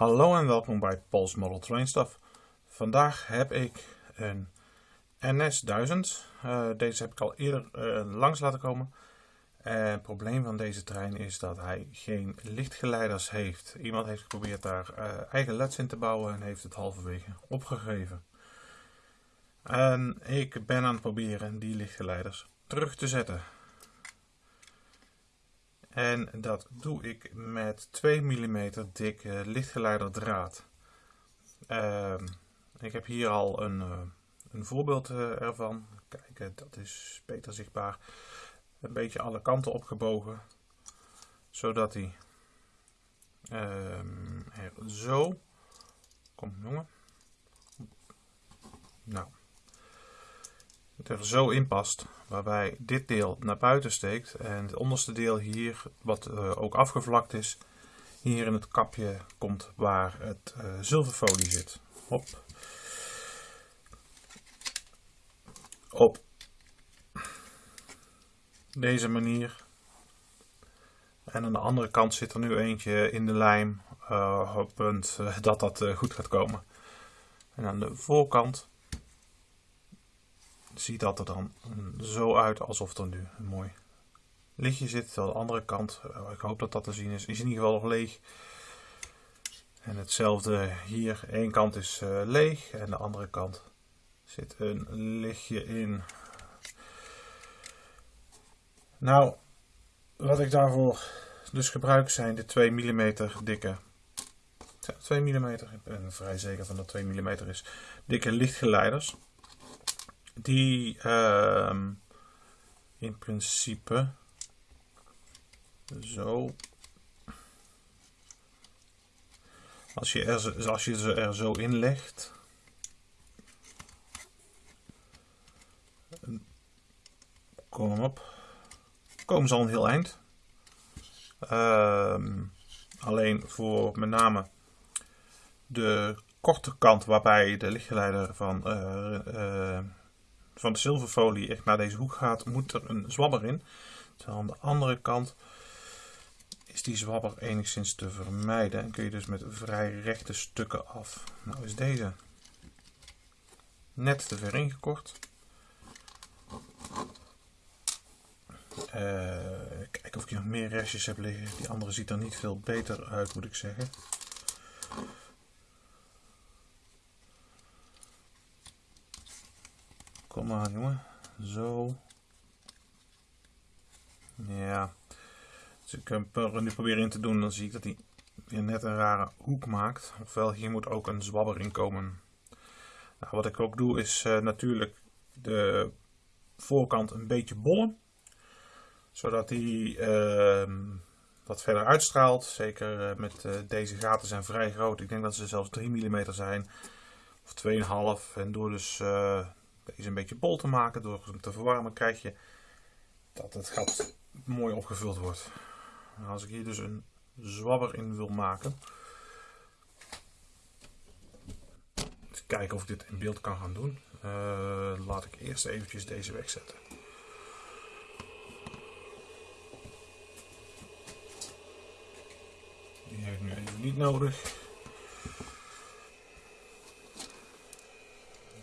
Hallo en welkom bij Paul's Model Train Stuff. Vandaag heb ik een NS1000. Uh, deze heb ik al eerder uh, langs laten komen. En het probleem van deze trein is dat hij geen lichtgeleiders heeft. Iemand heeft geprobeerd daar uh, eigen leds in te bouwen en heeft het halverwege opgegeven. En ik ben aan het proberen die lichtgeleiders terug te zetten. En dat doe ik met 2 mm dik lichtgeleiderdraad. Uh, ik heb hier al een, uh, een voorbeeld uh, ervan. Kijk, dat is beter zichtbaar. Een beetje alle kanten opgebogen. Zodat hij ehm, er zo... Kom jongen. Nou er zo in past. Waarbij dit deel naar buiten steekt en het onderste deel hier, wat uh, ook afgevlakt is, hier in het kapje komt waar het uh, zilverfolie zit. Hop. Op deze manier. En aan de andere kant zit er nu eentje in de lijm uh, op punt dat dat goed gaat komen. En aan de voorkant ziet dat er dan zo uit alsof er nu een mooi lichtje zit. Aan de andere kant, eh, ik hoop dat dat te zien is, is in ieder geval nog leeg. En hetzelfde hier, één kant is uh, leeg en de andere kant zit een lichtje in. Nou, wat ik daarvoor dus gebruik zijn de 2 mm dikke 2 mm, ik ben vrij zeker van dat 2 mm is, dikke lichtgeleiders die uh, in principe zo. Als je, als je ze er zo in legt. Kom op. Komen ze al een heel eind. Uh, alleen voor met name de korte kant waarbij de lichtgeleider van uh, van de zilverfolie echt naar deze hoek gaat, moet er een zwabber in. Terwijl aan de andere kant is die zwabber enigszins te vermijden. En kun je dus met vrij rechte stukken af. Nou is deze net te ver ingekort. Uh, kijken of ik nog meer restjes heb liggen. Die andere ziet er niet veel beter uit moet ik zeggen. Kom jongen. Zo. Ja. Als ik hem nu probeer in te doen, dan zie ik dat hij weer net een rare hoek maakt. Ofwel, hier moet ook een zwabber in komen. Nou, wat ik ook doe is uh, natuurlijk de voorkant een beetje bollen. Zodat hij uh, wat verder uitstraalt. Zeker uh, met uh, deze gaten zijn vrij groot. Ik denk dat ze zelfs 3 mm zijn. Of 2,5. En door dus deze een beetje bol te maken, door hem te verwarmen, krijg je dat het gat mooi opgevuld wordt. als ik hier dus een zwabber in wil maken, eens kijken of ik dit in beeld kan gaan doen. Uh, laat ik eerst eventjes deze wegzetten. Die heb ik nu even niet nodig.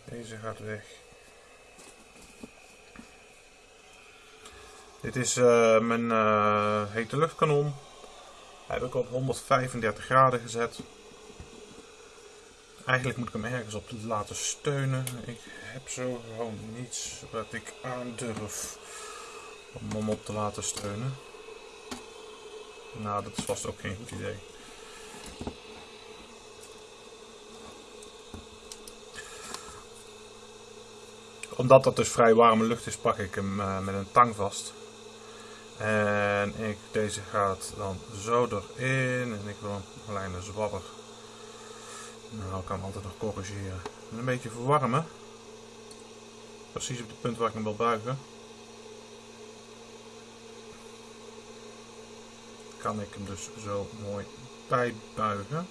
Deze gaat weg. Dit is uh, mijn uh, hete luchtkanon. Heb ik op 135 graden gezet. Eigenlijk moet ik hem ergens op laten steunen. Ik heb zo gewoon niets wat ik aandurf om hem op te laten steunen. Nou, dat is vast ook geen goed idee. Omdat dat dus vrij warme lucht is, pak ik hem uh, met een tang vast. En ik, deze gaat dan zo erin en ik wil een kleine zwabber. Nou, ik kan hem altijd nog corrigeren. een beetje verwarmen. Precies op het punt waar ik hem wil buigen. Kan ik hem dus zo mooi bijbuigen.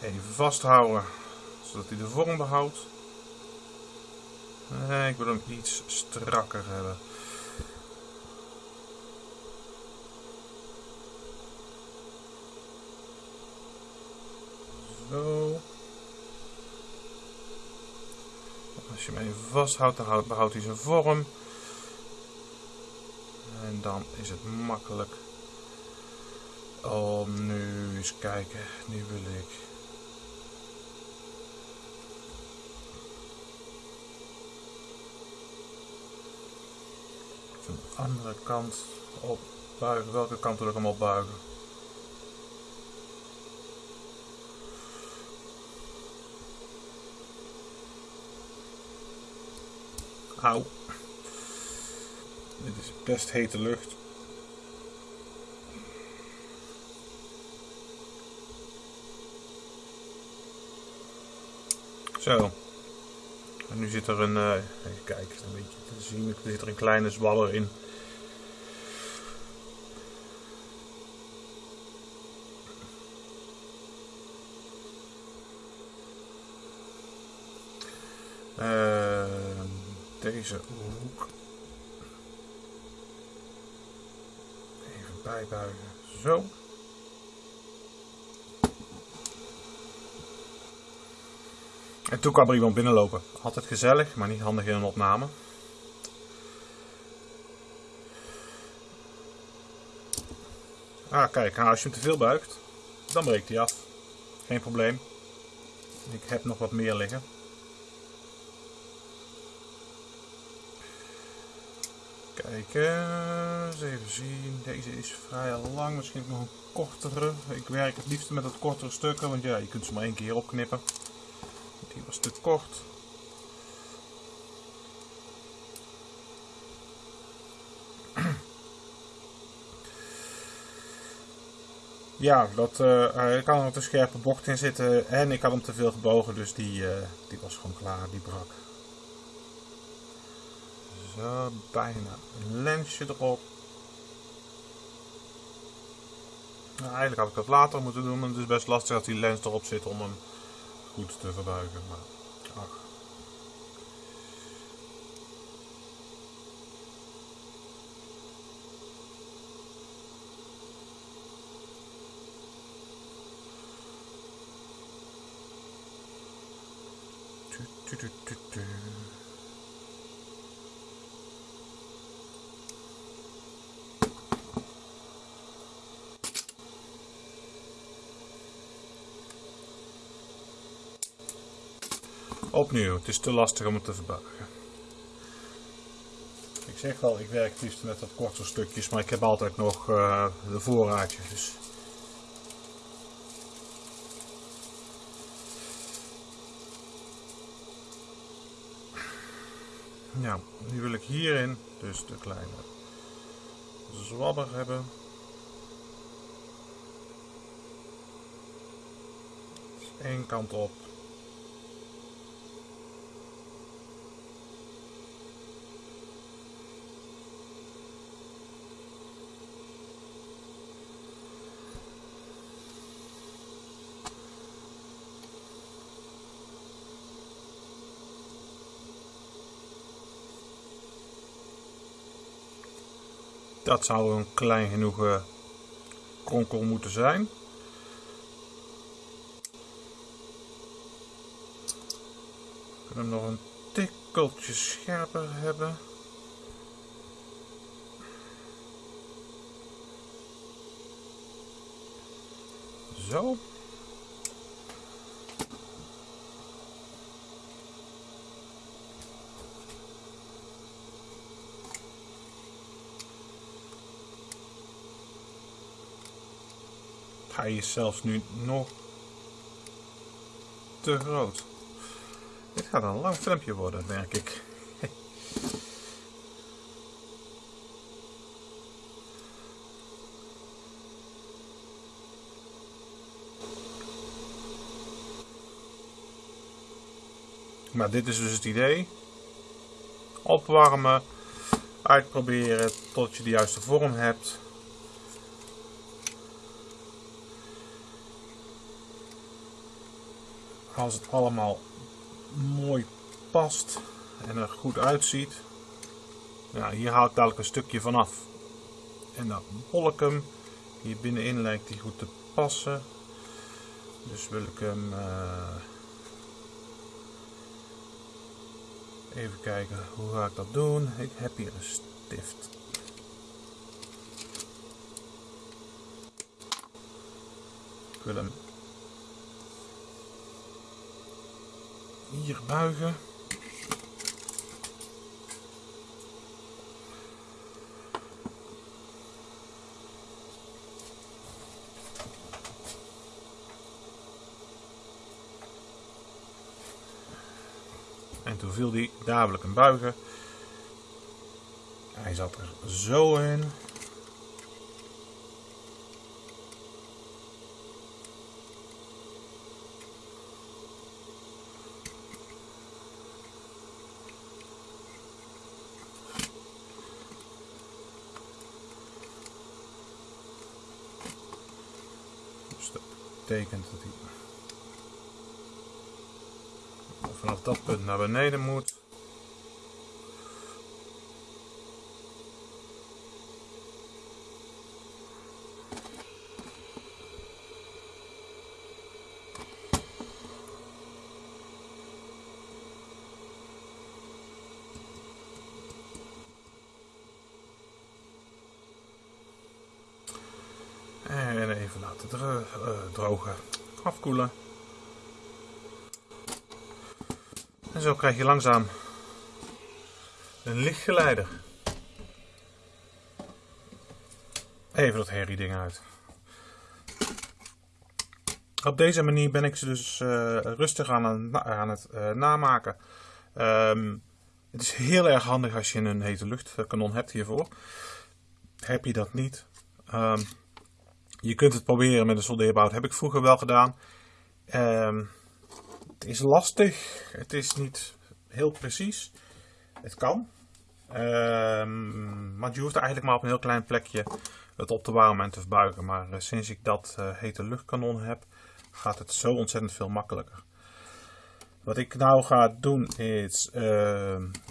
Even vasthouden, zodat hij de vorm behoudt. Nee, ik wil hem iets strakker hebben. Als je hem even vasthoudt, dan behoudt hij zijn vorm. En dan is het makkelijk om nu eens kijken. Nu wil ik van de andere kant opbuigen. Welke kant wil ik hem opbuigen? Auw. Dit is best hete lucht. Zo. En nu zit er een, uh, even kijken, een beetje te zien, er zit er een kleine zwabber in. Uh, deze hoek. Even bijbuigen. Zo. En toen kwam er iemand binnenlopen. Altijd gezellig, maar niet handig in een opname. Ah, kijk, als je hem te veel buigt, dan breekt hij af. Geen probleem. Ik heb nog wat meer liggen. Kijken, eens even zien. Deze is vrij lang, misschien nog een kortere. Ik werk het liefst met het kortere stukken, want ja, je kunt ze maar één keer opknippen. Die was te kort. Ja, dat, uh, ik kan er te scherpe bocht in zitten en ik had hem te veel gebogen, dus die, uh, die was gewoon klaar, die brak. Zo, bijna een lensje erop. Nou, eigenlijk had ik dat later moeten doen, maar het is best lastig als die lens erop zit om hem goed te verbuigen. Maar ach. Opnieuw, het is te lastig om het te verbuigen. Ik zeg wel, ik werk het liefst met wat kortere stukjes, maar ik heb altijd nog uh, de voorraadje. Dus. Ja, nu wil ik hierin dus de kleine zwabber hebben. Eén kant op Dat zou een klein genoeg kronkel moeten zijn. We kunnen hem nog een tikkeltje scherper hebben. Zo. Hij is zelfs nu nog te groot. Dit gaat een lang filmpje worden, merk ik. Maar dit is dus het idee. Opwarmen, uitproberen tot je de juiste vorm hebt. Als het allemaal mooi past en er goed uitziet. Hier haal ik dadelijk een stukje vanaf. En dan bol ik hem. Hier binnenin lijkt hij goed te passen. Dus wil ik hem uh, even kijken hoe ga ik dat doen. Ik heb hier een stift. Ik wil hem hier buigen. En toen viel hij dadelijk een buigen. Hij zat er zo in. Dus dat betekent dat hij vanaf dat punt naar beneden moet. En even laten eh, drogen, afkoelen. En zo krijg je langzaam een lichtgeleider. Even dat herrie ding uit. Op deze manier ben ik ze dus uh, rustig aan, aan het namaken. Um, het is heel erg handig als je een hete luchtkanon hebt hiervoor. Heb je dat niet? Um, je kunt het proberen met een soldeerbout. Heb ik vroeger wel gedaan. Um, het is lastig. Het is niet heel precies. Het kan. Um, je hoeft eigenlijk maar op een heel klein plekje het op te warmen en te verbuigen. Maar uh, sinds ik dat uh, hete luchtkanon heb, gaat het zo ontzettend veel makkelijker. Wat ik nou ga doen is, uh,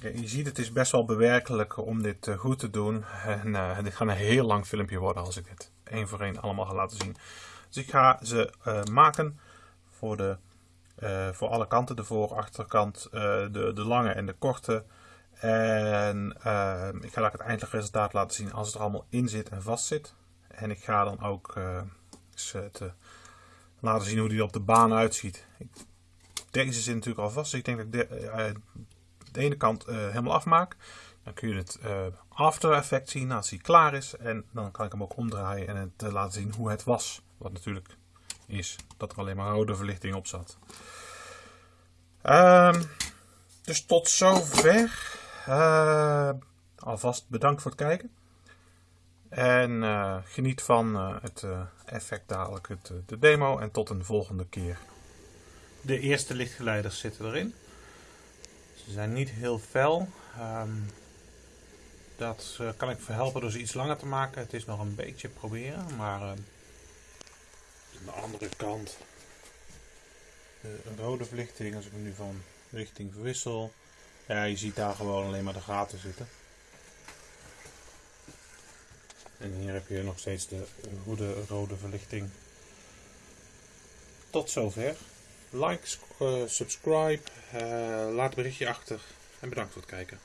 je ziet het is best wel bewerkelijk om dit goed te doen. En dit gaat een heel lang filmpje worden als ik dit één voor één allemaal ga laten zien. Dus ik ga ze maken voor de uh, voor alle kanten, de voor, achterkant, uh, de, de lange en de korte. En ik ga het eindelijk resultaat laten zien als het er allemaal in zit en vast zit. En ik ga dan ook te laten zien hoe die op de baan uitziet. Deze zit natuurlijk al vast, dus ik denk dat ik de, de ene kant helemaal afmaak. Dan kun je het after effect zien als hij klaar is. En dan kan ik hem ook omdraaien en het laten zien hoe het was. Wat natuurlijk is dat er alleen maar rode verlichting op zat. Um, dus tot zover. Uh, alvast bedankt voor het kijken. En uh, geniet van uh, het effect dadelijk, het, de demo. En tot een volgende keer. De eerste lichtgeleiders zitten erin. Ze zijn niet heel fel. Um, dat kan ik verhelpen door ze iets langer te maken. Het is nog een beetje proberen, maar aan de andere kant de rode verlichting, als ik hem nu van richting verwissel, ja, je ziet daar gewoon alleen maar de gaten zitten. En hier heb je nog steeds de goede rode verlichting. Tot zover. Like, subscribe, laat berichtje achter en bedankt voor het kijken.